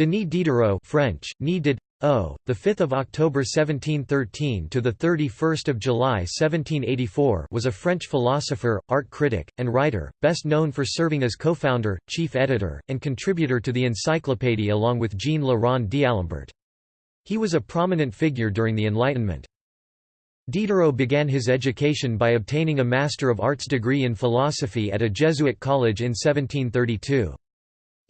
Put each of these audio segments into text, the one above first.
Denis Diderot French, Nid did, O, the 5th of October 1713 to the 31st of July 1784 was a French philosopher, art critic, and writer, best known for serving as co-founder, chief editor, and contributor to the Encyclopédie along with Jean Le Rond d'Alembert. He was a prominent figure during the Enlightenment. Diderot began his education by obtaining a Master of Arts degree in philosophy at a Jesuit college in 1732.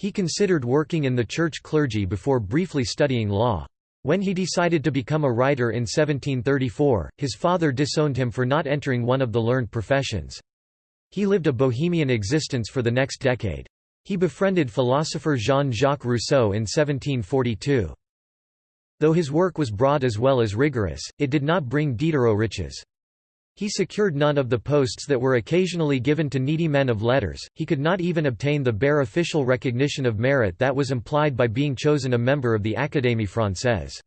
He considered working in the church clergy before briefly studying law. When he decided to become a writer in 1734, his father disowned him for not entering one of the learned professions. He lived a bohemian existence for the next decade. He befriended philosopher Jean-Jacques Rousseau in 1742. Though his work was broad as well as rigorous, it did not bring Diderot riches. He secured none of the posts that were occasionally given to needy men of letters, he could not even obtain the bare official recognition of merit that was implied by being chosen a member of the Académie Française.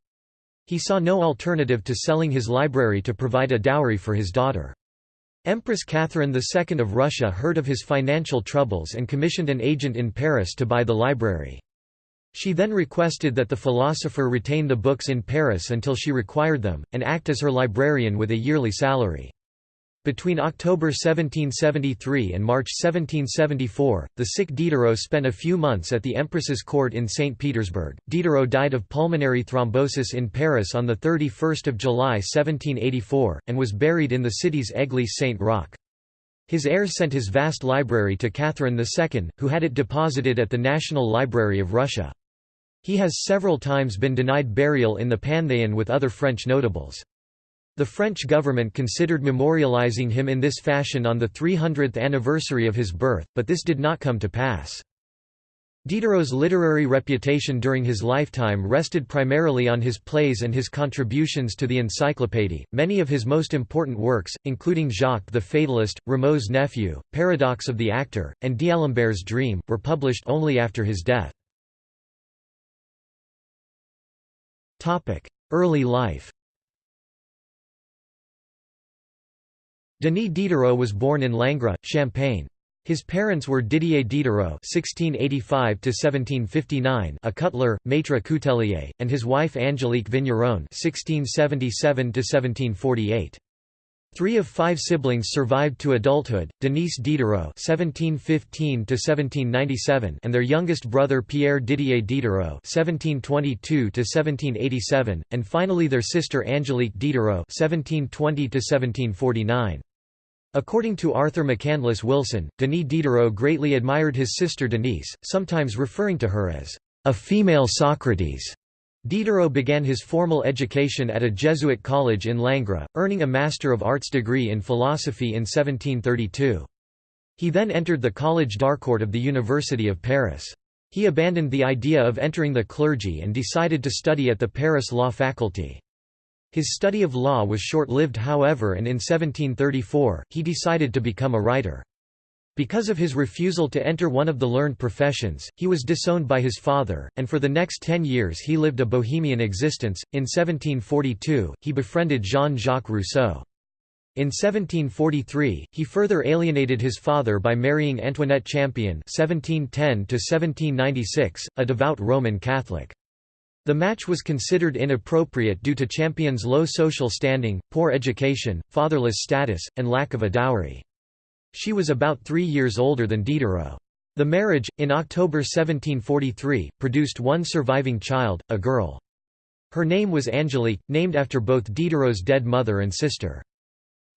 He saw no alternative to selling his library to provide a dowry for his daughter. Empress Catherine II of Russia heard of his financial troubles and commissioned an agent in Paris to buy the library. She then requested that the philosopher retain the books in Paris until she required them, and act as her librarian with a yearly salary. Between October 1773 and March 1774, the sick Diderot spent a few months at the Empress's court in St. Petersburg. Diderot died of pulmonary thrombosis in Paris on 31 July 1784, and was buried in the city's Église Saint-Roch. His heirs sent his vast library to Catherine II, who had it deposited at the National Library of Russia. He has several times been denied burial in the Panthéon with other French notables. The French government considered memorializing him in this fashion on the 300th anniversary of his birth, but this did not come to pass. Diderot's literary reputation during his lifetime rested primarily on his plays and his contributions to the Encyclopédie. Many of his most important works, including Jacques the Fatalist, Rameau's Nephew, Paradox of the Actor, and D'Alembert's Dream, were published only after his death. Early life Denis Diderot was born in Langres, Champagne. His parents were Didier Diderot (1685–1759), a cutler, maître coutelier, and his wife Angélique Vigneron (1677–1748). Three of five siblings survived to adulthood: Denis Diderot (1715–1797) and their youngest brother Pierre Didier Diderot (1722–1787), and finally their sister Angélique Diderot (1720–1749). According to Arthur McCandless Wilson, Denis Diderot greatly admired his sister Denise, sometimes referring to her as a female Socrates. Diderot began his formal education at a Jesuit college in Langres, earning a Master of Arts degree in philosophy in 1732. He then entered the Collège d'Harcourt of the University of Paris. He abandoned the idea of entering the clergy and decided to study at the Paris Law Faculty. His study of law was short-lived however and in 1734, he decided to become a writer. Because of his refusal to enter one of the learned professions, he was disowned by his father, and for the next ten years he lived a bohemian existence. In 1742, he befriended Jean-Jacques Rousseau. In 1743, he further alienated his father by marrying Antoinette Champion (1710–1796), a devout Roman Catholic. The match was considered inappropriate due to Champion's low social standing, poor education, fatherless status, and lack of a dowry. She was about three years older than Diderot. The marriage, in October 1743, produced one surviving child, a girl. Her name was Angélique, named after both Diderot's dead mother and sister.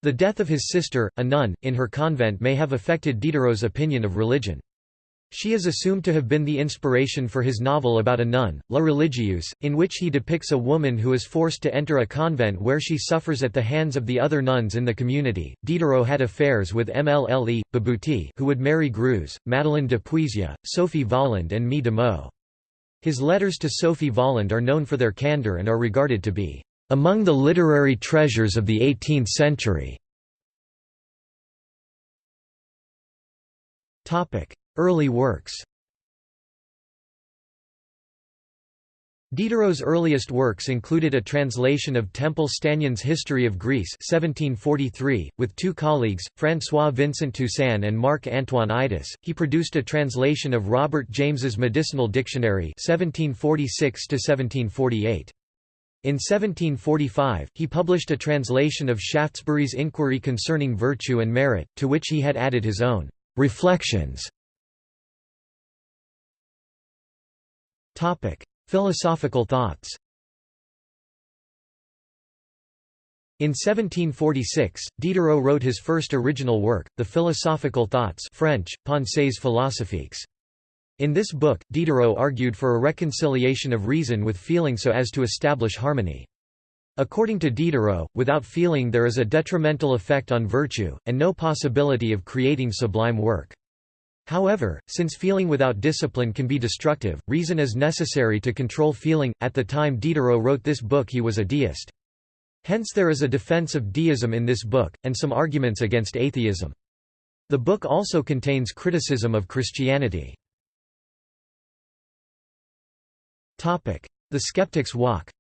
The death of his sister, a nun, in her convent may have affected Diderot's opinion of religion. She is assumed to have been the inspiration for his novel about a nun, La Religieuse, in which he depicts a woman who is forced to enter a convent where she suffers at the hands of the other nuns in the community. Diderot had affairs with Mlle. Babuti, who would marry Greuze, Madeleine de Puisieux, Sophie Voland, and Mie de Meaux. His letters to Sophie Voland are known for their candor and are regarded to be among the literary treasures of the 18th century. Topic: Early works Diderot's earliest works included a translation of Temple Stanyan's History of Greece 1743. .With two colleagues, François Vincent Toussaint and Marc-Antoine Eidous, he produced a translation of Robert James's Medicinal Dictionary 1746 -1748. In 1745, he published a translation of Shaftesbury's Inquiry Concerning Virtue and Merit, to which he had added his own «reflections». Philosophical thoughts In 1746, Diderot wrote his first original work, The Philosophical Thoughts French, Pensées philosophiques. In this book, Diderot argued for a reconciliation of reason with feeling so as to establish harmony. According to Diderot, without feeling there is a detrimental effect on virtue, and no possibility of creating sublime work. However, since feeling without discipline can be destructive, reason is necessary to control feeling. At the time Diderot wrote this book, he was a deist. Hence, there is a defense of deism in this book, and some arguments against atheism. The book also contains criticism of Christianity. The Skeptic's Walk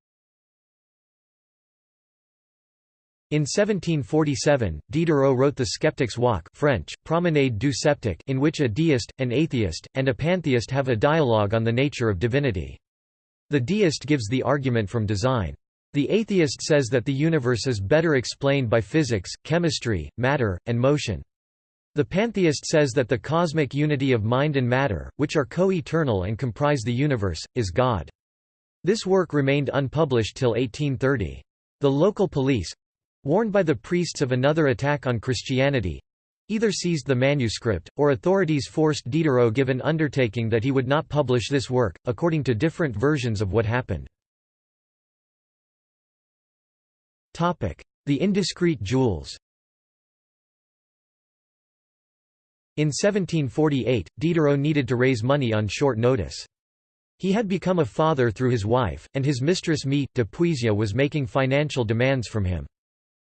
In 1747, Diderot wrote The Skeptic's Walk French, Promenade du Sceptique in which a deist, an atheist, and a pantheist have a dialogue on the nature of divinity. The deist gives the argument from design. The atheist says that the universe is better explained by physics, chemistry, matter, and motion. The pantheist says that the cosmic unity of mind and matter, which are co-eternal and comprise the universe, is God. This work remained unpublished till 1830. The local police, Warned by the priests of another attack on Christianity, either seized the manuscript, or authorities forced Diderot give an undertaking that he would not publish this work, according to different versions of what happened. The indiscreet jewels In 1748, Diderot needed to raise money on short notice. He had become a father through his wife, and his mistress Mie, de Puisieux was making financial demands from him.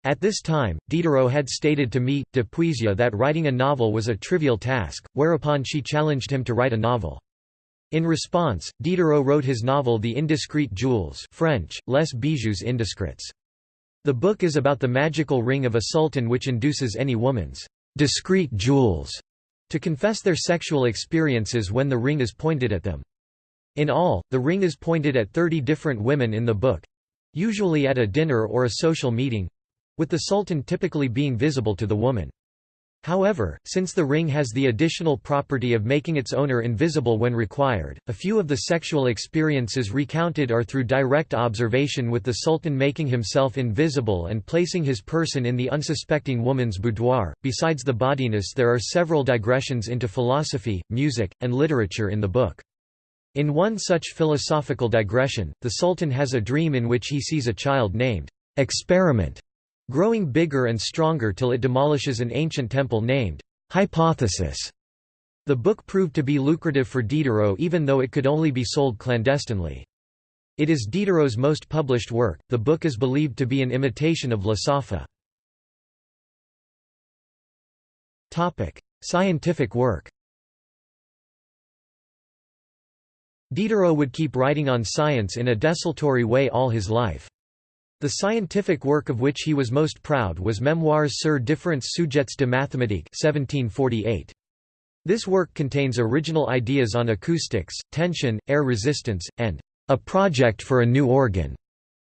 At this time, Diderot had stated to Mie, de Puisieux that writing a novel was a trivial task, whereupon she challenged him to write a novel. In response, Diderot wrote his novel The Indiscreet Jewels French, Les Bijoux Indiscrets. The book is about the magical ring of a sultan which induces any woman's discreet jewels to confess their sexual experiences when the ring is pointed at them. In all, the ring is pointed at 30 different women in the book—usually at a dinner or a social meeting, with the sultan typically being visible to the woman. However, since the ring has the additional property of making its owner invisible when required, a few of the sexual experiences recounted are through direct observation with the sultan making himself invisible and placing his person in the unsuspecting woman's boudoir. Besides the bodiness, there are several digressions into philosophy, music, and literature in the book. In one such philosophical digression, the sultan has a dream in which he sees a child named Experiment growing bigger and stronger till it demolishes an ancient temple named Hypothesis. The book proved to be lucrative for Diderot even though it could only be sold clandestinely. It is Diderot's most published work. The book is believed to be an imitation of La Sopha. Topic: Scientific work. Diderot would keep writing on science in a desultory way all his life. The scientific work of which he was most proud was Memoires sur différents sujets de mathématiques 1748. This work contains original ideas on acoustics, tension, air resistance, and a project for a new organ,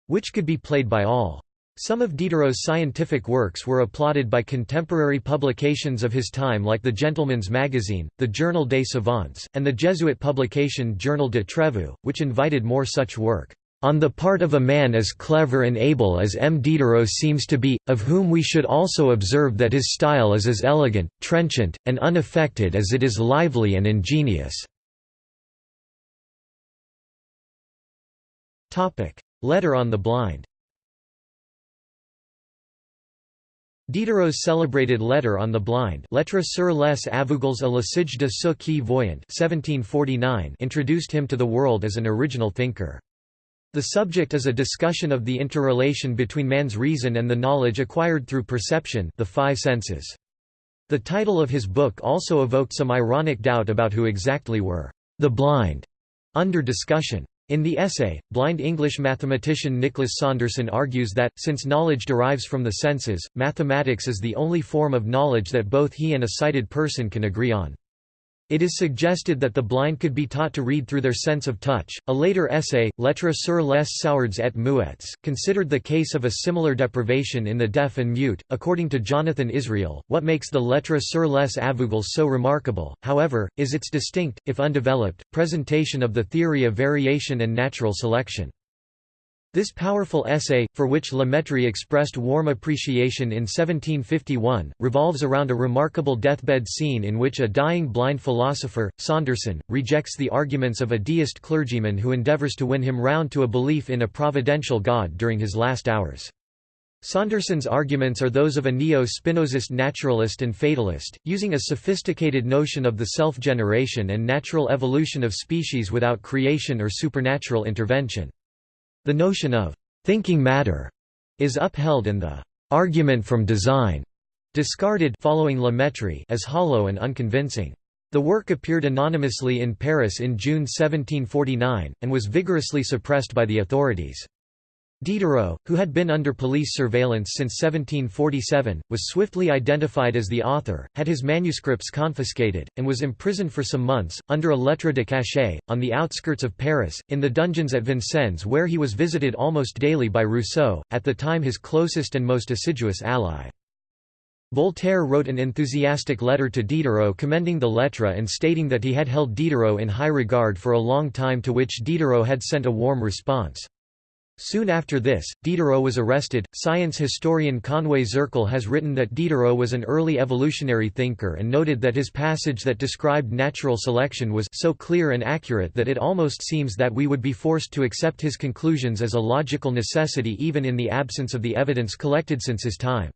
which could be played by all. Some of Diderot's scientific works were applauded by contemporary publications of his time like the Gentleman's Magazine, the Journal des Savants, and the Jesuit publication Journal de Trevoux, which invited more such work on the part of a man as clever and able as M. Diderot seems to be, of whom we should also observe that his style is as elegant, trenchant, and unaffected as it is lively and ingenious." Letter on the Blind Diderot's celebrated Letter on the Blind Lettre sur les aveugles à l'usage de ceux qui voyant 1749 introduced him to the world as an original thinker. The subject is a discussion of the interrelation between man's reason and the knowledge acquired through perception the five senses. The title of his book also evoked some ironic doubt about who exactly were the blind under discussion. In the essay, blind English mathematician Nicholas Saunderson argues that, since knowledge derives from the senses, mathematics is the only form of knowledge that both he and a sighted person can agree on. It is suggested that the blind could be taught to read through their sense of touch. A later essay, Lettres sur les sourds et muettes, considered the case of a similar deprivation in the deaf and mute. According to Jonathan Israel, what makes the Lettres sur les aveugles so remarkable, however, is its distinct, if undeveloped, presentation of the theory of variation and natural selection. This powerful essay, for which Mettrie expressed warm appreciation in 1751, revolves around a remarkable deathbed scene in which a dying blind philosopher, Saunderson, rejects the arguments of a deist clergyman who endeavours to win him round to a belief in a providential God during his last hours. Saunderson's arguments are those of a neo-Spinozist naturalist and fatalist, using a sophisticated notion of the self-generation and natural evolution of species without creation or supernatural intervention. The notion of thinking matter is upheld and the argument from design discarded following La as hollow and unconvincing. The work appeared anonymously in Paris in June 1749, and was vigorously suppressed by the authorities. Diderot, who had been under police surveillance since 1747, was swiftly identified as the author, had his manuscripts confiscated, and was imprisoned for some months, under a lettre de cachet, on the outskirts of Paris, in the dungeons at Vincennes where he was visited almost daily by Rousseau, at the time his closest and most assiduous ally. Voltaire wrote an enthusiastic letter to Diderot commending the lettre and stating that he had held Diderot in high regard for a long time to which Diderot had sent a warm response. Soon after this, Diderot was arrested. Science historian Conway Zirkle has written that Diderot was an early evolutionary thinker and noted that his passage that described natural selection was so clear and accurate that it almost seems that we would be forced to accept his conclusions as a logical necessity even in the absence of the evidence collected since his time.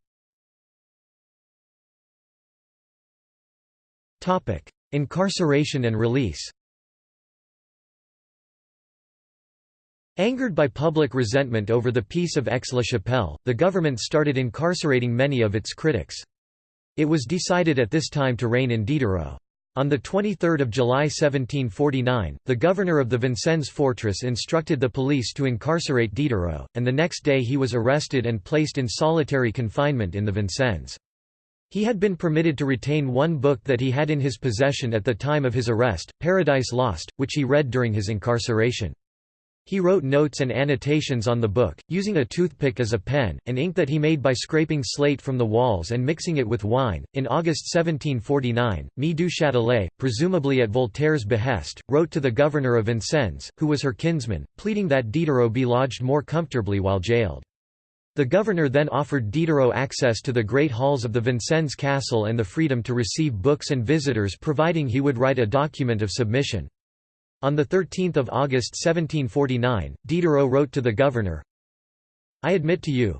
Incarceration and release Angered by public resentment over the Peace of Aix-la-Chapelle, the government started incarcerating many of its critics. It was decided at this time to rein in Diderot. On 23 July 1749, the governor of the Vincennes fortress instructed the police to incarcerate Diderot, and the next day he was arrested and placed in solitary confinement in the Vincennes. He had been permitted to retain one book that he had in his possession at the time of his arrest, Paradise Lost, which he read during his incarceration. He wrote notes and annotations on the book, using a toothpick as a pen, and ink that he made by scraping slate from the walls and mixing it with wine. In August 1749, Mie du Châtelet, presumably at Voltaire's behest, wrote to the governor of Vincennes, who was her kinsman, pleading that Diderot be lodged more comfortably while jailed. The governor then offered Diderot access to the great halls of the Vincennes castle and the freedom to receive books and visitors providing he would write a document of submission. On 13 August 1749, Diderot wrote to the governor, I admit to you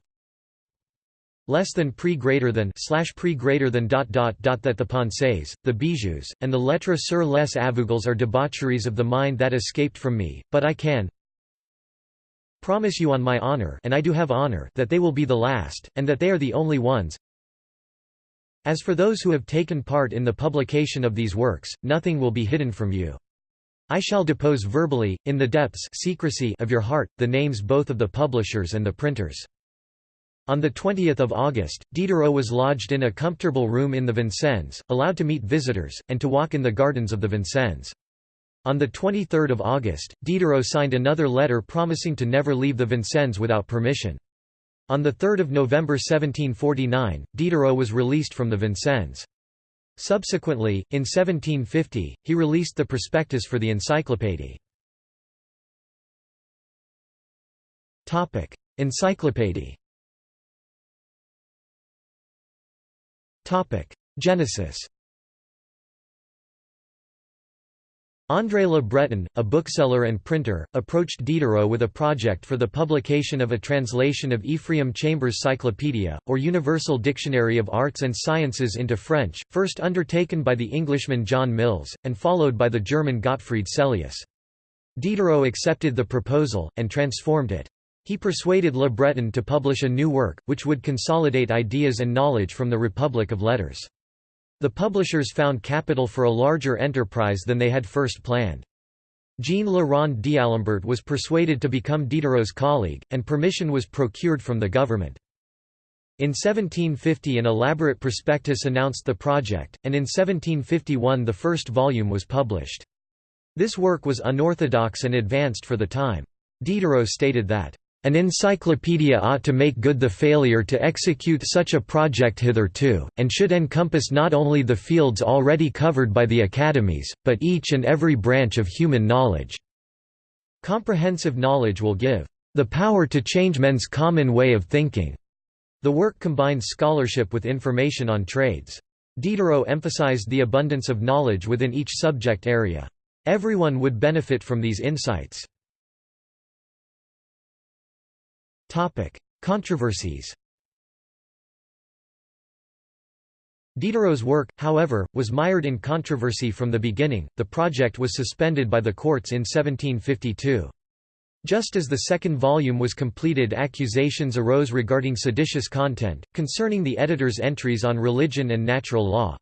less than pre greater than slash pre greater than dot dot dot that the pensées, the bijoux, and the lettres sur les aveugles are debaucheries of the mind that escaped from me, but I can promise you on my honor and I do have honor that they will be the last, and that they are the only ones. As for those who have taken part in the publication of these works, nothing will be hidden from you. I shall depose verbally, in the depths secrecy of your heart, the names both of the publishers and the printers. On 20 August, Diderot was lodged in a comfortable room in the Vincennes, allowed to meet visitors, and to walk in the gardens of the Vincennes. On 23 August, Diderot signed another letter promising to never leave the Vincennes without permission. On 3 November 1749, Diderot was released from the Vincennes. Subsequently, in 1750, he released the prospectus for the encyclopédie. Encyclopédie Genesis André Le Breton, a bookseller and printer, approached Diderot with a project for the publication of a translation of Ephraim Chambers' Cyclopedia, or Universal Dictionary of Arts and Sciences into French, first undertaken by the Englishman John Mills, and followed by the German Gottfried Sellius. Diderot accepted the proposal, and transformed it. He persuaded Le Breton to publish a new work, which would consolidate ideas and knowledge from the Republic of Letters. The publishers found capital for a larger enterprise than they had first planned. Jean Le Rond d'Alembert was persuaded to become Diderot's colleague, and permission was procured from the government. In 1750 an elaborate prospectus announced the project, and in 1751 the first volume was published. This work was unorthodox and advanced for the time. Diderot stated that, "...an encyclopedia ought to make good the failure to execute such a project hitherto, and should encompass not only the fields already covered by the academies, but each and every branch of human knowledge." Comprehensive knowledge will give, "...the power to change men's common way of thinking." The work combines scholarship with information on trades. Diderot emphasized the abundance of knowledge within each subject area. Everyone would benefit from these insights. Controversies Diderot's work, however, was mired in controversy from the beginning. The project was suspended by the courts in 1752. Just as the second volume was completed accusations arose regarding seditious content, concerning the editor's entries on religion and natural law.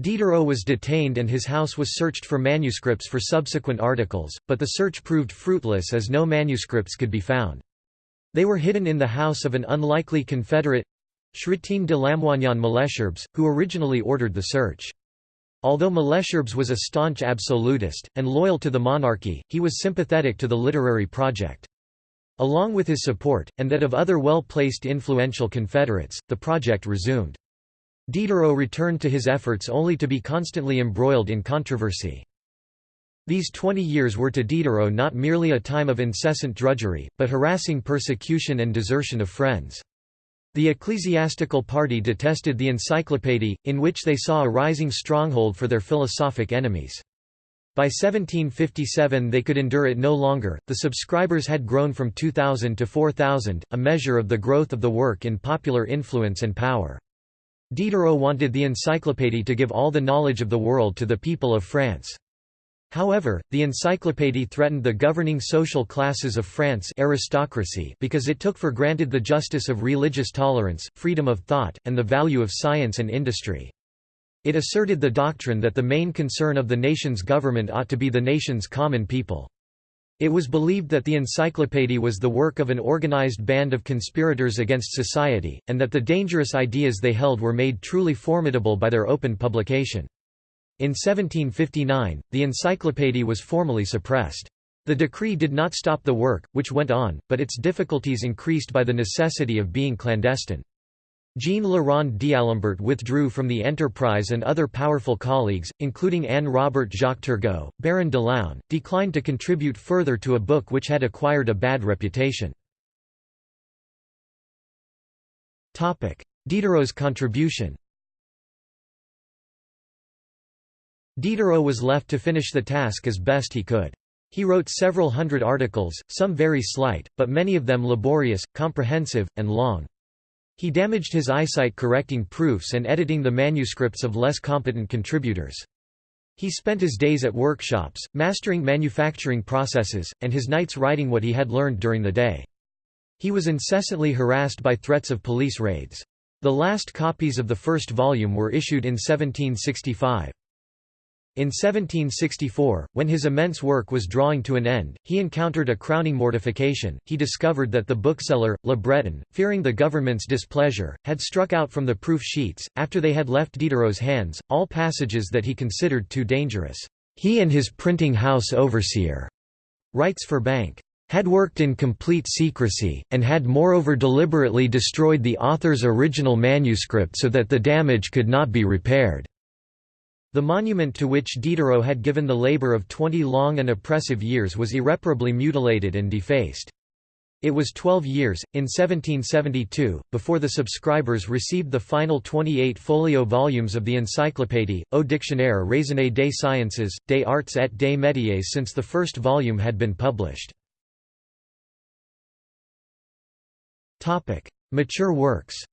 Diderot was detained and his house was searched for manuscripts for subsequent articles, but the search proved fruitless as no manuscripts could be found. They were hidden in the house of an unlikely confederate—Chrétien de Lamoignon Malesherbes, who originally ordered the search. Although Malesherbes was a staunch absolutist, and loyal to the monarchy, he was sympathetic to the literary project. Along with his support, and that of other well-placed influential Confederates, the project resumed. Diderot returned to his efforts only to be constantly embroiled in controversy. These twenty years were to Diderot not merely a time of incessant drudgery, but harassing persecution and desertion of friends. The ecclesiastical party detested the Encyclopédie, in which they saw a rising stronghold for their philosophic enemies. By 1757 they could endure it no longer, the subscribers had grown from 2,000 to 4,000, a measure of the growth of the work in popular influence and power. Diderot wanted the Encyclopédie to give all the knowledge of the world to the people of France. However, the encyclopédie threatened the governing social classes of France aristocracy because it took for granted the justice of religious tolerance, freedom of thought, and the value of science and industry. It asserted the doctrine that the main concern of the nation's government ought to be the nation's common people. It was believed that the encyclopédie was the work of an organized band of conspirators against society, and that the dangerous ideas they held were made truly formidable by their open publication. In 1759, the encyclopédie was formally suppressed. The decree did not stop the work, which went on, but its difficulties increased by the necessity of being clandestine. Jean Rond d'Alembert withdrew from the enterprise and other powerful colleagues, including Anne Robert Jacques Turgot, Baron de l'Aulne, declined to contribute further to a book which had acquired a bad reputation. Diderot's contribution Diderot was left to finish the task as best he could. He wrote several hundred articles, some very slight, but many of them laborious, comprehensive, and long. He damaged his eyesight correcting proofs and editing the manuscripts of less competent contributors. He spent his days at workshops, mastering manufacturing processes, and his nights writing what he had learned during the day. He was incessantly harassed by threats of police raids. The last copies of the first volume were issued in 1765. In 1764, when his immense work was drawing to an end, he encountered a crowning mortification. He discovered that the bookseller, Le Breton, fearing the government's displeasure, had struck out from the proof sheets, after they had left Diderot's hands, all passages that he considered too dangerous. He and his printing house overseer, writes Furbank, had worked in complete secrecy, and had moreover deliberately destroyed the author's original manuscript so that the damage could not be repaired. The monument to which Diderot had given the labor of twenty long and oppressive years was irreparably mutilated and defaced. It was 12 years, in 1772, before the subscribers received the final 28-folio volumes of the Encyclopédie, au dictionnaire raisonné des sciences, des arts et des métiers since the first volume had been published. Mature works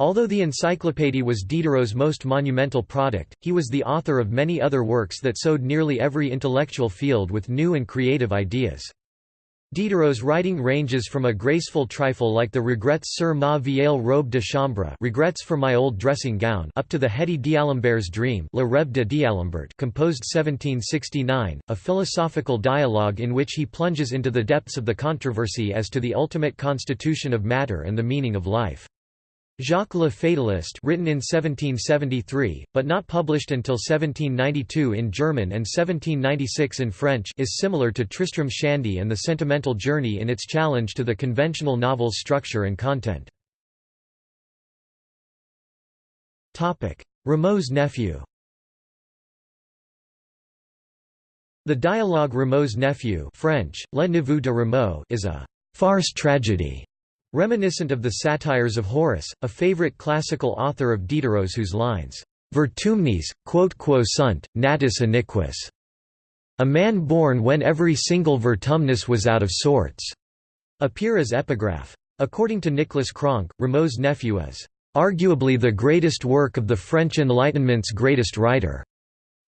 Although the Encyclopédie was Diderot's most monumental product, he was the author of many other works that sowed nearly every intellectual field with new and creative ideas. Diderot's writing ranges from a graceful trifle like the Regrets sur ma vieille robe de chambre regrets for my old dressing gown up to the heady D'Alembert's Dream Le Rêve de D'Alembert composed 1769, a philosophical dialogue in which he plunges into the depths of the controversy as to the ultimate constitution of matter and the meaning of life. Jacques Le Fatalist written in 1773, but not published until 1792 in German and 1796 in French is similar to Tristram Shandy and the Sentimental Journey in its challenge to the conventional novel's structure and content. Rameau's nephew The dialogue Rameau's nephew French, Le Neveu de Rameau is a farce tragedy Reminiscent of the satires of Horace, a favorite classical author of Diderot's whose lines, "'Vertumnis, quote quo sunt, natus iniquus' a man born when every single vertumnus was out of sorts", appear as epigraph. According to Nicholas Cronk, Rameau's nephew is "'arguably the greatest work of the French Enlightenment's greatest writer'".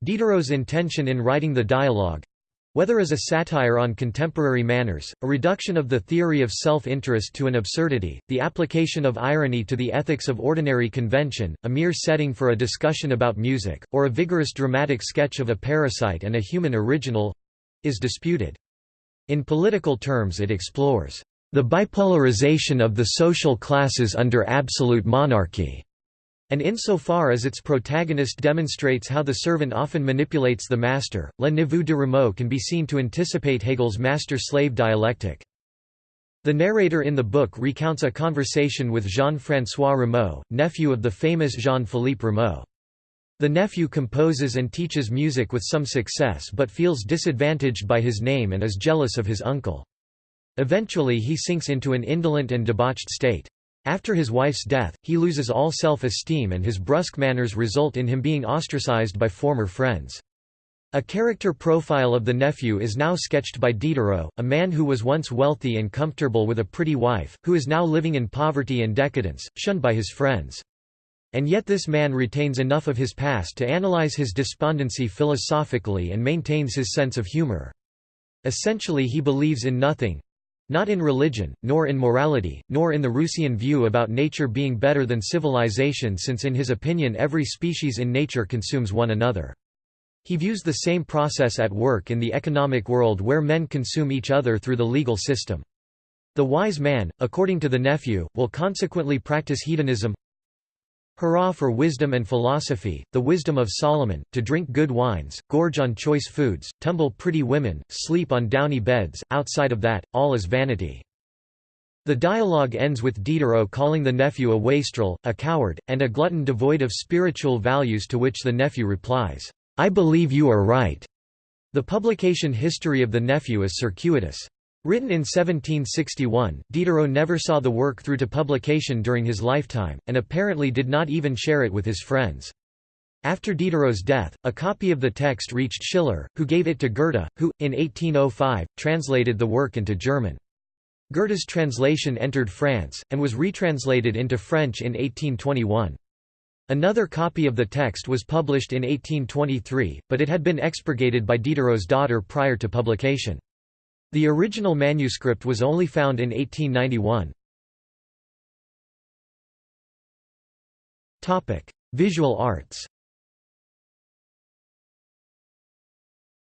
Diderot's intention in writing the dialogue, whether as a satire on contemporary manners, a reduction of the theory of self-interest to an absurdity, the application of irony to the ethics of ordinary convention, a mere setting for a discussion about music, or a vigorous dramatic sketch of a parasite and a human original—is disputed. In political terms it explores the bipolarization of the social classes under absolute monarchy and insofar as its protagonist demonstrates how the servant often manipulates the master, Le Neveu de Rameau can be seen to anticipate Hegel's master-slave dialectic. The narrator in the book recounts a conversation with Jean-François Rameau, nephew of the famous Jean-Philippe Rameau. The nephew composes and teaches music with some success but feels disadvantaged by his name and is jealous of his uncle. Eventually he sinks into an indolent and debauched state. After his wife's death, he loses all self-esteem and his brusque manners result in him being ostracized by former friends. A character profile of the nephew is now sketched by Diderot, a man who was once wealthy and comfortable with a pretty wife, who is now living in poverty and decadence, shunned by his friends. And yet this man retains enough of his past to analyze his despondency philosophically and maintains his sense of humor. Essentially he believes in nothing, not in religion, nor in morality, nor in the Rousseauian view about nature being better than civilization since in his opinion every species in nature consumes one another. He views the same process at work in the economic world where men consume each other through the legal system. The wise man, according to the nephew, will consequently practice hedonism Hurrah for wisdom and philosophy, the wisdom of Solomon, to drink good wines, gorge on choice foods, tumble pretty women, sleep on downy beds, outside of that, all is vanity. The dialogue ends with Diderot calling the nephew a wastrel, a coward, and a glutton devoid of spiritual values to which the nephew replies, "'I believe you are right'". The publication history of the nephew is circuitous. Written in 1761, Diderot never saw the work through to publication during his lifetime, and apparently did not even share it with his friends. After Diderot's death, a copy of the text reached Schiller, who gave it to Goethe, who, in 1805, translated the work into German. Goethe's translation entered France, and was retranslated into French in 1821. Another copy of the text was published in 1823, but it had been expurgated by Diderot's daughter prior to publication. The original manuscript was only found in 1891. Visual arts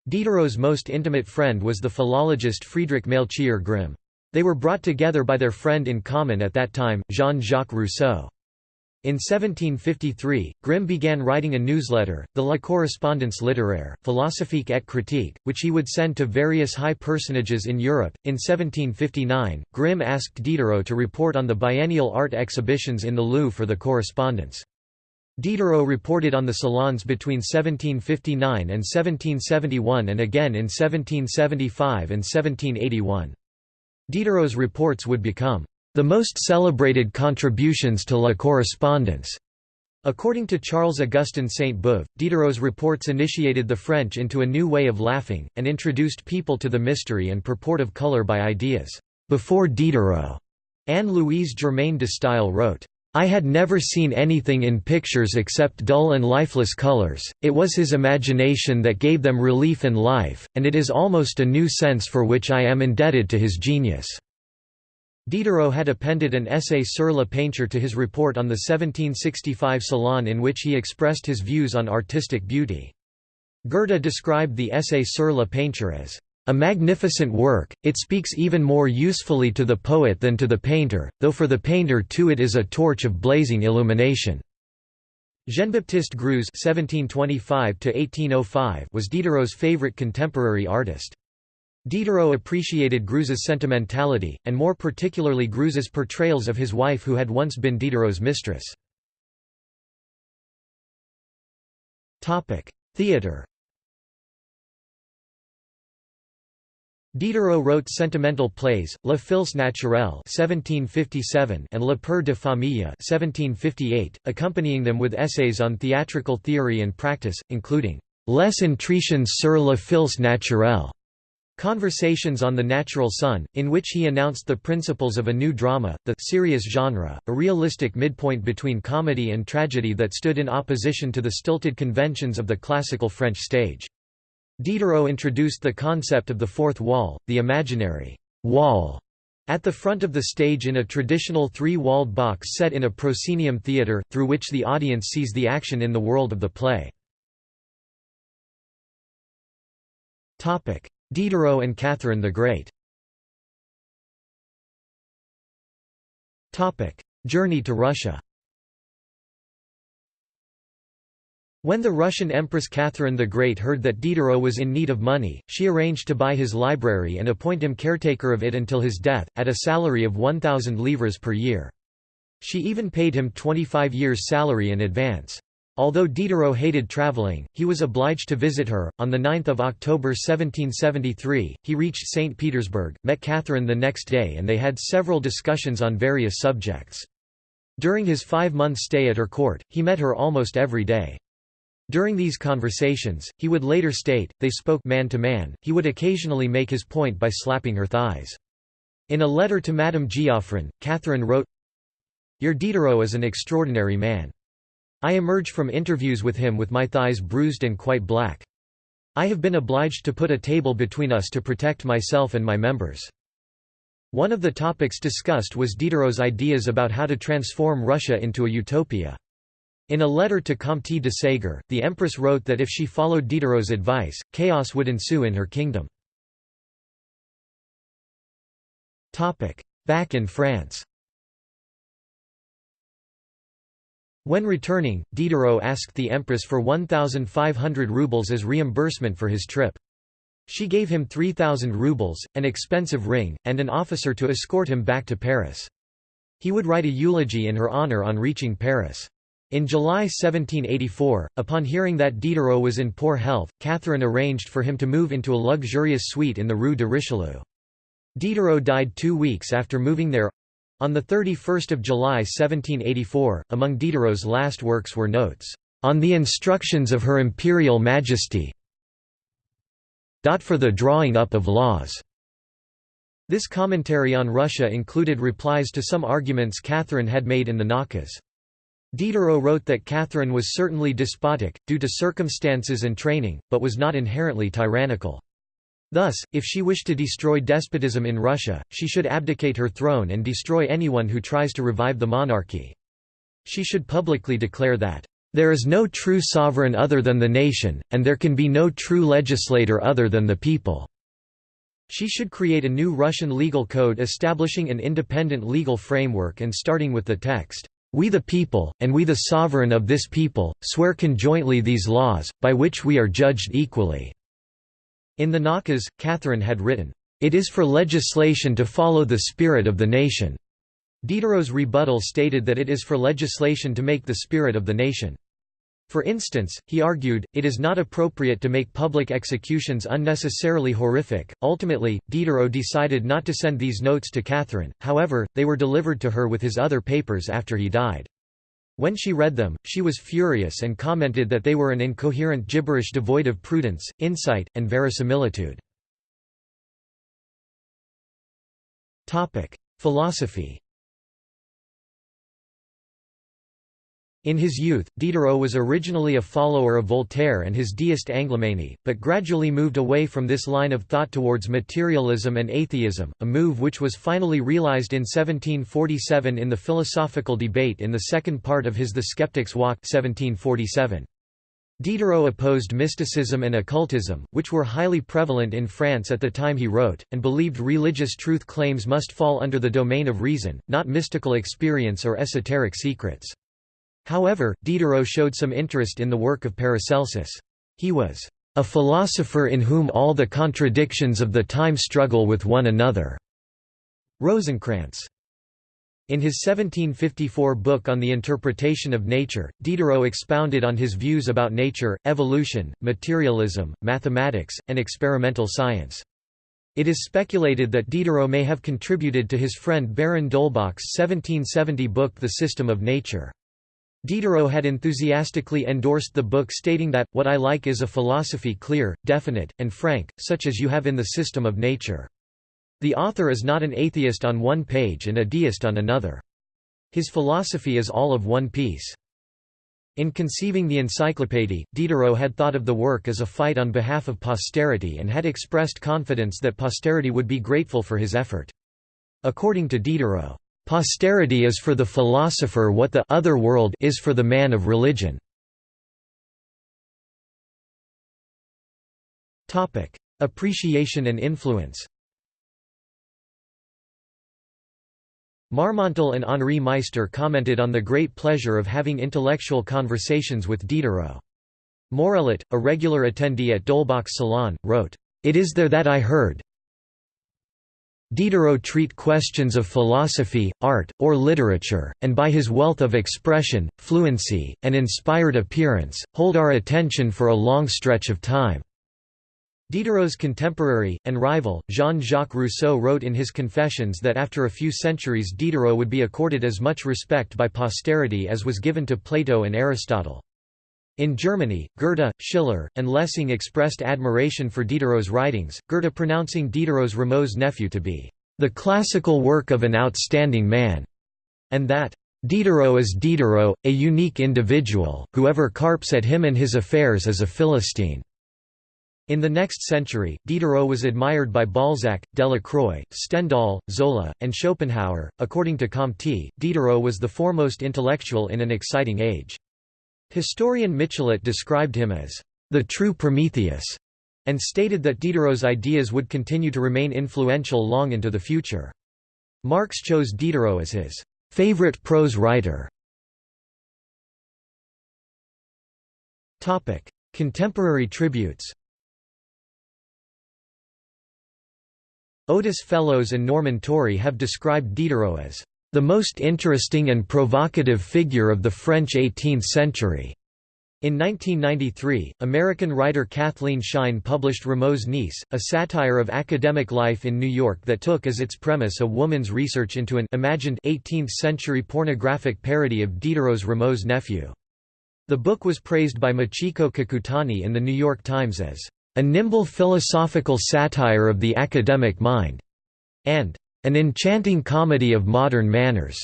Diderot's most intimate friend was the philologist Friedrich Melchior Grimm. They were brought together by their friend in common at that time, Jean-Jacques Rousseau. In 1753, Grimm began writing a newsletter, the La Correspondance littéraire, philosophique et critique, which he would send to various high personages in Europe. In 1759, Grimm asked Diderot to report on the biennial art exhibitions in the Louvre for the correspondence. Diderot reported on the salons between 1759 and 1771 and again in 1775 and 1781. Diderot's reports would become the most celebrated contributions to La Correspondance. According to Charles Augustin Sainte-Beuve, Diderot's reports initiated the French into a new way of laughing, and introduced people to the mystery and purport of color by ideas. Before Diderot, Anne-Louise Germaine de Staël wrote, I had never seen anything in pictures except dull and lifeless colors, it was his imagination that gave them relief and life, and it is almost a new sense for which I am indebted to his genius." Diderot had appended an essay sur la peinture to his report on the 1765 Salon in which he expressed his views on artistic beauty. Goethe described the essay sur la peinture as a magnificent work, it speaks even more usefully to the poet than to the painter, though for the painter too it is a torch of blazing illumination. Jean-Baptiste Greuze (1725–1805) was Diderot's favorite contemporary artist. Diderot appreciated Greuze's sentimentality, and more particularly Greuze's portrayals of his wife who had once been Diderot's mistress. Theatre Diderot wrote sentimental plays, La Fils naturelle (1757) and Le Père de Famille (1758), accompanying them with essays on theatrical theory and practice, including Les Entretiens sur la Fils naturelle, Conversations on the Natural Son, in which he announced the principles of a new drama, the serious genre, a realistic midpoint between comedy and tragedy that stood in opposition to the stilted conventions of the classical French stage. Diderot introduced the concept of the fourth wall, the imaginary wall, at the front of the stage in a traditional three-walled box set in a proscenium theatre, through which the audience sees the action in the world of the play. Diderot and Catherine the Great Journey to Russia When the Russian Empress Catherine the Great heard that Diderot was in need of money, she arranged to buy his library and appoint him caretaker of it until his death, at a salary of 1,000 livres per year. She even paid him 25 years' salary in advance. Although Diderot hated travelling, he was obliged to visit her. On 9 October 1773, he reached St. Petersburg, met Catherine the next day and they had several discussions on various subjects. During his five-month stay at her court, he met her almost every day. During these conversations, he would later state, they spoke man to man, he would occasionally make his point by slapping her thighs. In a letter to Madame Geoffrin, Catherine wrote, Your Diderot is an extraordinary man. I emerge from interviews with him with my thighs bruised and quite black. I have been obliged to put a table between us to protect myself and my members. One of the topics discussed was Diderot's ideas about how to transform Russia into a utopia. In a letter to Comte de Ségur, the empress wrote that if she followed Diderot's advice, chaos would ensue in her kingdom. Back in France When returning, Diderot asked the empress for 1,500 rubles as reimbursement for his trip. She gave him 3,000 rubles, an expensive ring, and an officer to escort him back to Paris. He would write a eulogy in her honor on reaching Paris. In July 1784, upon hearing that Diderot was in poor health, Catherine arranged for him to move into a luxurious suite in the Rue de Richelieu. Diderot died two weeks after moving there. On 31 July 1784, among Diderot's last works were notes, "...on the instructions of Her Imperial Majesty for the drawing up of laws." This commentary on Russia included replies to some arguments Catherine had made in the Nakaz. Diderot wrote that Catherine was certainly despotic, due to circumstances and training, but was not inherently tyrannical. Thus, if she wished to destroy despotism in Russia, she should abdicate her throne and destroy anyone who tries to revive the monarchy. She should publicly declare that, "...there is no true sovereign other than the nation, and there can be no true legislator other than the people." She should create a new Russian legal code establishing an independent legal framework and starting with the text, we the people, and we the sovereign of this people, swear conjointly these laws, by which we are judged equally." In the Nakaz, Catherine had written, "...it is for legislation to follow the spirit of the nation." Diderot's rebuttal stated that it is for legislation to make the spirit of the nation. For instance, he argued, it is not appropriate to make public executions unnecessarily horrific. Ultimately, Diderot decided not to send these notes to Catherine, however, they were delivered to her with his other papers after he died. When she read them, she was furious and commented that they were an incoherent gibberish devoid of prudence, insight, and verisimilitude. Philosophy In his youth, Diderot was originally a follower of Voltaire and his deist Anglomany, but gradually moved away from this line of thought towards materialism and atheism, a move which was finally realized in 1747 in the philosophical debate in the second part of his The Skeptic's Walk 1747. Diderot opposed mysticism and occultism, which were highly prevalent in France at the time he wrote, and believed religious truth claims must fall under the domain of reason, not mystical experience or esoteric secrets. However, Diderot showed some interest in the work of Paracelsus. He was a philosopher in whom all the contradictions of the time struggle with one another. Rosenkranz. In his 1754 book on the interpretation of nature, Diderot expounded on his views about nature, evolution, materialism, mathematics, and experimental science. It is speculated that Diderot may have contributed to his friend Baron d'Holbach's 1770 book The System of Nature. Diderot had enthusiastically endorsed the book stating that, what I like is a philosophy clear, definite, and frank, such as you have in the system of nature. The author is not an atheist on one page and a deist on another. His philosophy is all of one piece. In conceiving the encyclopédie, Diderot had thought of the work as a fight on behalf of posterity and had expressed confidence that posterity would be grateful for his effort. According to Diderot, Posterity is for the philosopher what the other world is for the man of religion. Topic: Appreciation and influence Marmontel and Henri Meister commented on the great pleasure of having intellectual conversations with Diderot. Morellet, a regular attendee at d'Holbach's salon, wrote, "...it is there that I heard, Diderot treat questions of philosophy, art, or literature, and by his wealth of expression, fluency, and inspired appearance, hold our attention for a long stretch of time." Diderot's contemporary, and rival, Jean-Jacques Rousseau wrote in his Confessions that after a few centuries Diderot would be accorded as much respect by posterity as was given to Plato and Aristotle. In Germany, Goethe, Schiller, and Lessing expressed admiration for Diderot's writings, Goethe pronouncing Diderot's Rameau's nephew to be the classical work of an outstanding man, and that Diderot is Diderot, a unique individual, whoever carps at him and his affairs is a Philistine. In the next century, Diderot was admired by Balzac, Delacroix, Stendhal, Zola, and Schopenhauer. According to Comte, Diderot was the foremost intellectual in an exciting age. Historian Michelet described him as the true Prometheus, and stated that Diderot's ideas would continue to remain influential long into the future. Marx chose Diderot as his favorite prose writer. Topic: Contemporary tributes Otis Fellows and Norman Torrey have described Diderot as the most interesting and provocative figure of the French 18th century. In 1993, American writer Cathleen Schine published Rameau's Niece, a satire of academic life in New York that took as its premise a woman's research into an imagined 18th-century pornographic parody of Diderot's Rameau's nephew. The book was praised by Machiko Kakutani in The New York Times as, "...a nimble philosophical satire of the academic mind," and an enchanting comedy of modern manners.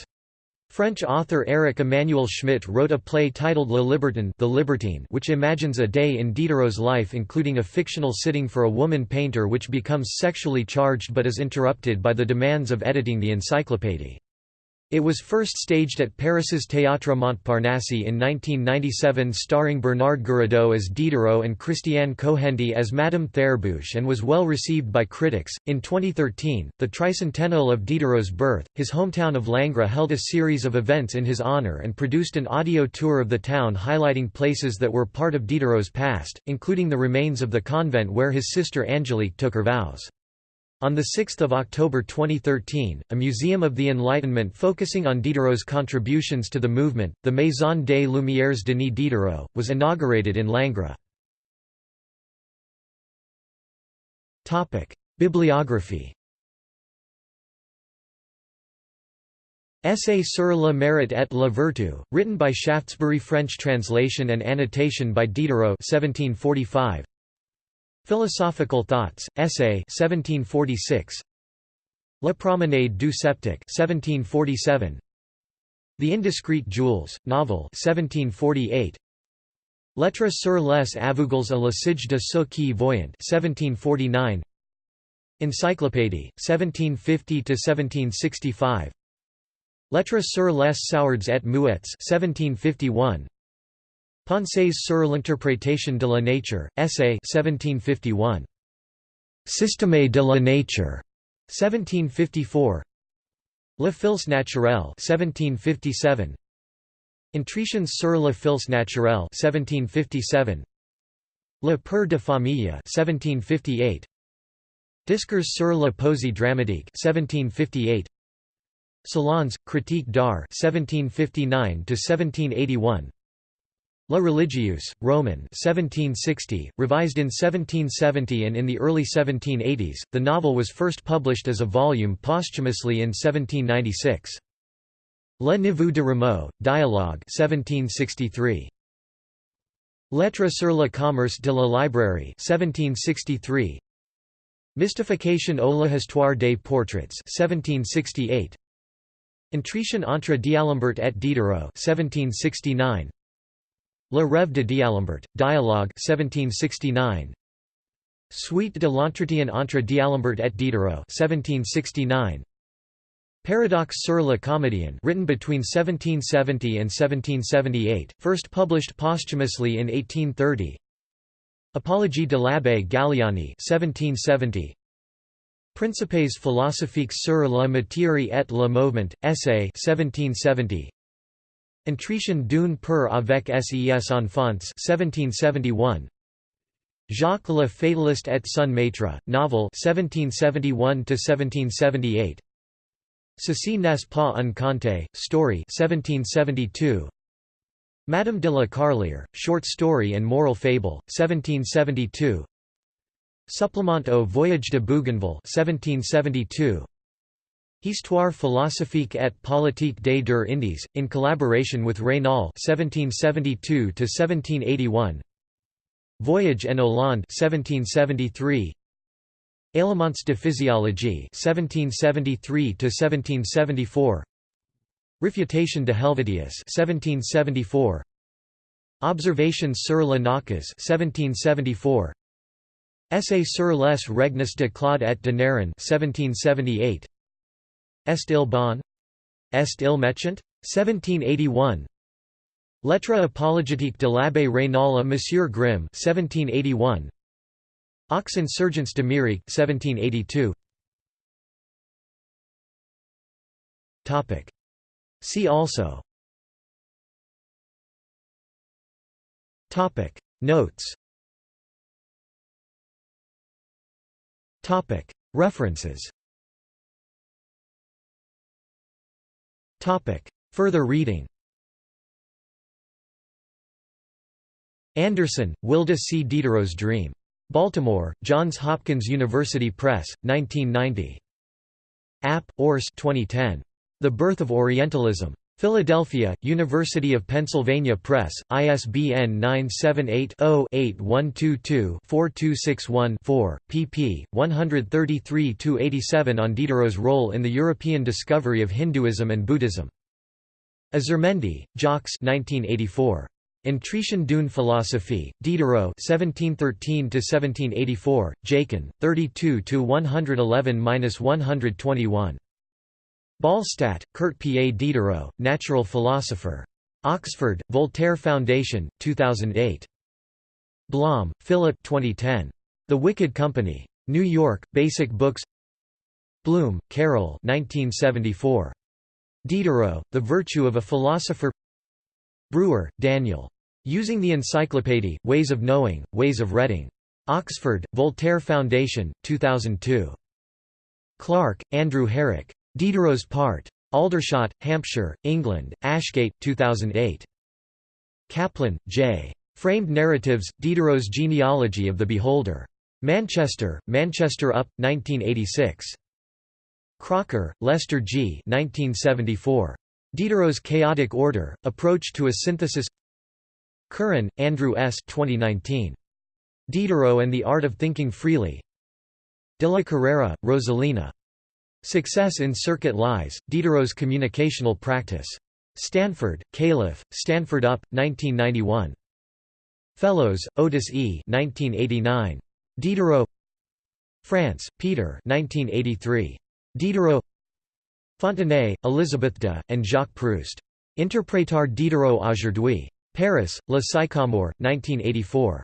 French author Éric Emmanuel Schmitt wrote a play titled Le Libertin the Libertine which imagines a day in Diderot's life including a fictional sitting for a woman painter which becomes sexually charged but is interrupted by the demands of editing the encyclopédie. It was first staged at Paris's Théâtre Montparnasse in 1997 starring Bernard Giraudeau as Diderot and Christiane Cohendi as Madame Therbouche and was well received by critics. In 2013, the tricentennial of Diderot's birth, his hometown of Langres held a series of events in his honor and produced an audio tour of the town highlighting places that were part of Diderot's past, including the remains of the convent where his sister Angélique took her vows. On 6 October 2013, a Museum of the Enlightenment focusing on Diderot's contributions to the movement, the Maison des Lumières Denis Diderot, was inaugurated in Langres. Bibliography Essay sur le mérite et la vertu, written by Shaftesbury French translation and annotation by Diderot 1745. Philosophical Thoughts, Essay 1746. La Promenade du Sceptique 1747. The Indiscreet Jewels, novel 1748. Lettres sur les aveugles et Sige de ceux qui voyant 1749. Encyclopédie, 1750–1765 Lettres sur les sourds et muets 1751. Pensées sur l'interprétation de la nature, essay 1751. Système de la nature 1754. Le fils naturel 1757. Entretiens sur le fils naturel 1757. Le père de famille 1758. Discours sur la poésie dramatique 1758. Salons, critique d'art 1759 1781. La Religieuse, Roman 1760, revised in 1770 and in the early 1780s, the novel was first published as a volume posthumously in 1796. Le Neveu de Rameau, Dialogue 1763. Lettres sur le commerce de la librairie 1763. Mystification au l'histoire des portraits 1768. Entretien entre D'Alembert et Diderot 1769. Le Rêve de D'Alembert, Dialogue 1769. Suite de l'entretien entre D'Alembert et Diderot 1769. Paradoxe sur la comédien written between 1770 and 1778, first published posthumously in 1830. Apologie de l'abbé Galiani 1770. Principes philosophiques sur la matière et le mouvement, essay 1770. Entretien d'une peur avec ses enfants 1771. Jacques le Fataliste et son maître, novel 1771–1778. Ceci n'est pas un conte, story 1772. Madame de la Carlier, short story and moral fable, 1772. Supplement au voyage de Bougainville 1772. Histoire philosophique et politique des deux Indies, in collaboration with Raynal (1772–1781). Voyage en Hollande (1773). Éléments de physiologie (1773–1774). Refutation de Helvetius (1774). Observations sur la Nakaz (1774). Essay sur les Regnes de Claude et de Néron 1778. Est il bon? Est il méchant? 1781. Lettre apologétique de l'abbé Raynal à Monsieur Grimm 1781. Aux insurgents d'Amérique 1782. Topic. See also. Topic Notes. Topic References. Topic. Further reading Anderson, Wilda C. Diderot's Dream. Baltimore, Johns Hopkins University Press, 1990. App, Urs 2010. The Birth of Orientalism. Philadelphia, University of Pennsylvania Press, ISBN 978-0-8122-4261-4, pp. 133–87 on Diderot's role in the European discovery of Hinduism and Buddhism. Azurmendi, Jacques 1984. Entretien d'une philosophie, Diderot 1713–1784, Jakin, 32–111–121. Ballstadt, Kurt P. A. Diderot, Natural Philosopher. Oxford, Voltaire Foundation, 2008. Blom, Philip 2010. The Wicked Company. New York, Basic Books Blum, Carol 1974. Diderot, The Virtue of a Philosopher Brewer, Daniel. Using the Encyclopédie, Ways of Knowing, Ways of Reading. Oxford, Voltaire Foundation, 2002. Clark, Andrew Herrick. Diderot's Part. Aldershot, Hampshire, England, Ashgate, 2008. Caplan, J. Framed Narratives, Diderot's Genealogy of the Beholder. Manchester, Manchester Up, 1986. Crocker, Lester G. 1974. Diderot's Chaotic Order, Approach to a Synthesis Curran, Andrew S. 2019. Diderot and the Art of Thinking Freely. De la Carrera, Rosalina. Success in Circuit Lies, Diderot's Communicational Practice. Stanford, Calif., Stanford UP, 1991. Fellows, Otis E. 1989. Diderot France, Peter 1983. Diderot Fontenay, Elizabeth de, and Jacques Proust. Interprétar Diderot aujourd'hui. Paris, Le Sycomore, 1984.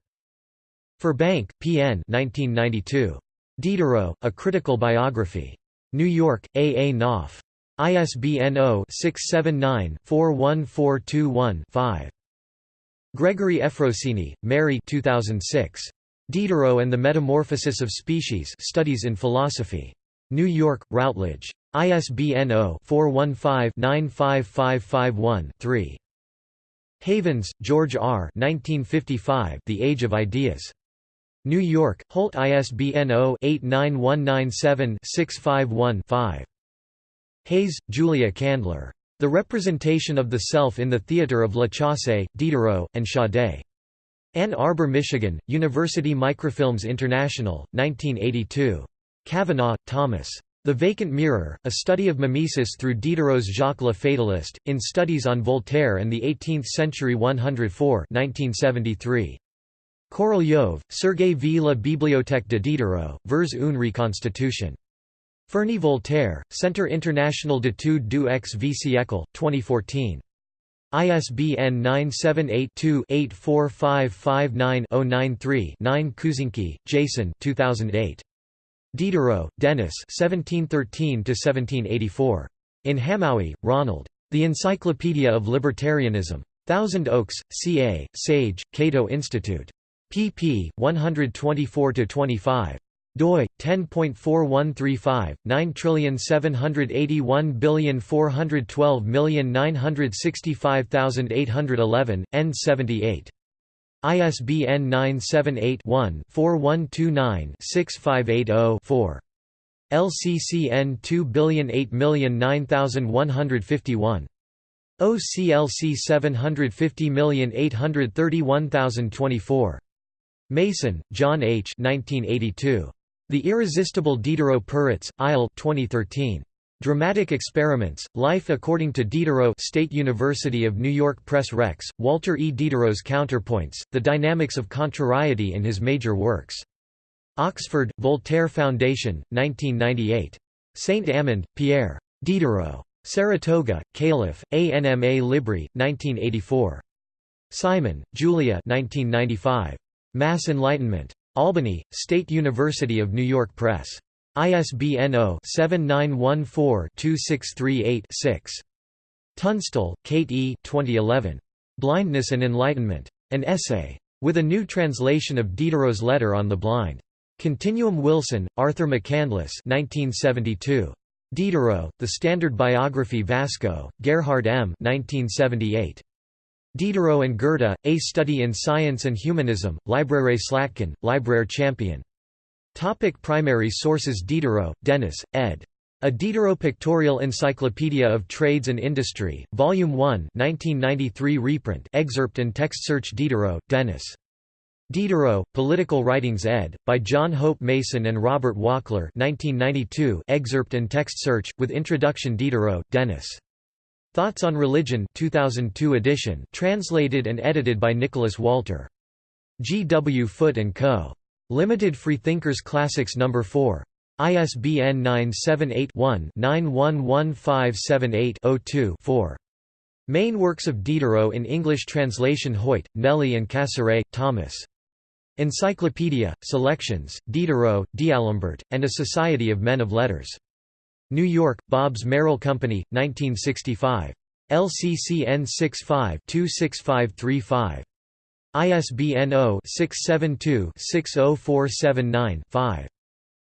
Furbank, P.N. 1992. Diderot, A Critical Biography. New York, A. A. Knopf. ISBN 0-679-41421-5. Gregory Efrosini, Mary 2006. Diderot and the Metamorphosis of Species Studies in Philosophy. New York, Routledge. ISBN 0-415-95551-3. Havens, George R. 1955, the Age of Ideas. New York, Holt ISBN 0-89197-651-5. Hayes, Julia Candler. The Representation of the Self in the Theatre of La Chaussee, Diderot, and Chaudet. Ann Arbor, Michigan, University Microfilms International, 1982. Kavanagh, Thomas. The Vacant Mirror, A Study of Mimesis through Diderot's Jacques Le Fatalist, in Studies on Voltaire and the Eighteenth Century 104 1973. Korolyov, Sergei V. La Bibliothèque de Diderot, vers une reconstitution. Ferney-Voltaire, Centre International d'études du XV siècle, 2014. ISBN 978-2-84559-093-9 Kuznicki, Jason 2008. Diderot, Denis 1713–1784. In Hamowy, Ronald. The Encyclopedia of Libertarianism. Thousand Oaks, CA, Sage, Cato Institute. Pp. 124–25 doi 10.4135 9781412965811 N78 ISBN 978-1-4129-6580-4. LCCN 2008909151. OCLC 750831024. Mason, John H. 1982. The Irresistible Diderot Peretz, Eyal 2013. Dramatic Experiments, Life According to Diderot State University of New York Press Rex, Walter E. Diderot's Counterpoints, The Dynamics of Contrariety in his major works. Oxford, Voltaire Foundation, 1998. Saint-Amand, Pierre. Diderot. Saratoga, Calif., ANMA Libri, 1984. Simon, Julia 1995. Mass Enlightenment. Albany, State University of New York Press. ISBN 0-7914-2638-6. Tunstall, Kate E. 2011. Blindness and Enlightenment. An Essay. With a new translation of Diderot's Letter on the Blind. Continuum Wilson, Arthur McCandless 1972. Diderot, The Standard Biography Vasco, Gerhard M. 1978. Diderot and Goethe, A Study in Science and Humanism, Libraire Slatkin, Libraire Champion. Topic primary sources Diderot, Denis, ed. A Diderot Pictorial Encyclopedia of Trades and Industry, Volume 1 1993 reprint excerpt and text search Diderot, Denis. Diderot, Political Writings ed., by John Hope Mason and Robert Wokler 1992 excerpt and text search, with introduction Diderot, Denis. Thoughts on Religion 2002 edition translated and edited by Nicholas Walter. G. W. Foote & Co. Limited Freethinkers Classics No. 4. ISBN 978-1-911578-02-4. Main works of Diderot in English translation Hoyt, Nellie and Cassirer, Thomas. Encyclopedia, Selections, Diderot, D'Alembert, and a Society of Men of Letters. New York, Bobbs Merrill Company, 1965. LCCN 65-26535. ISBN 0-672-60479-5.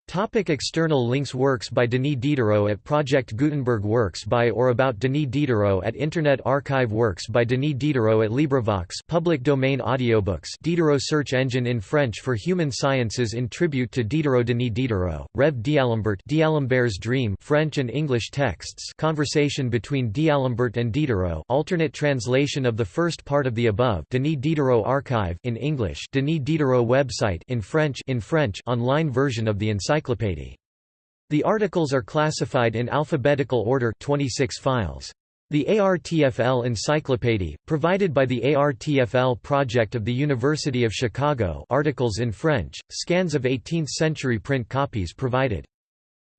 Topic external links Works by Denis Diderot at Project Gutenberg Works by or about Denis Diderot at Internet Archive Works by Denis Diderot at LibriVox public domain audiobooks Diderot search engine in French for human sciences in tribute to Diderot Denis Diderot, Rev. D'Alembert D'Alembert's Dream French and English texts conversation between D'Alembert and Diderot alternate translation of the first part of the above Denis Diderot Archive in English Denis Diderot website in French in French online version of the encyclopedia The articles are classified in alphabetical order 26 files. The ARTFL Encyclopedia, provided by the ARTFL project of the University of Chicago articles in French, scans of 18th-century print copies provided.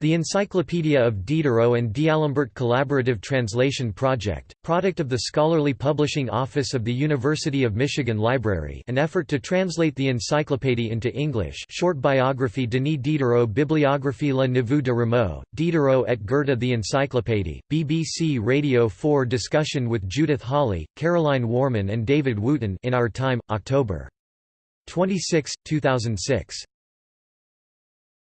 The Encyclopedia of Diderot and D'Alembert Collaborative Translation Project, product of the Scholarly Publishing Office of the University of Michigan Library an effort to translate the encyclopedia into English short biography Denis Diderot Bibliographie Le Neveu de Rameau, Diderot et Goethe The Encyclopedia, BBC Radio 4 discussion with Judith Hawley, Caroline Warman and David Wootton in Our Time, October 26, 2006.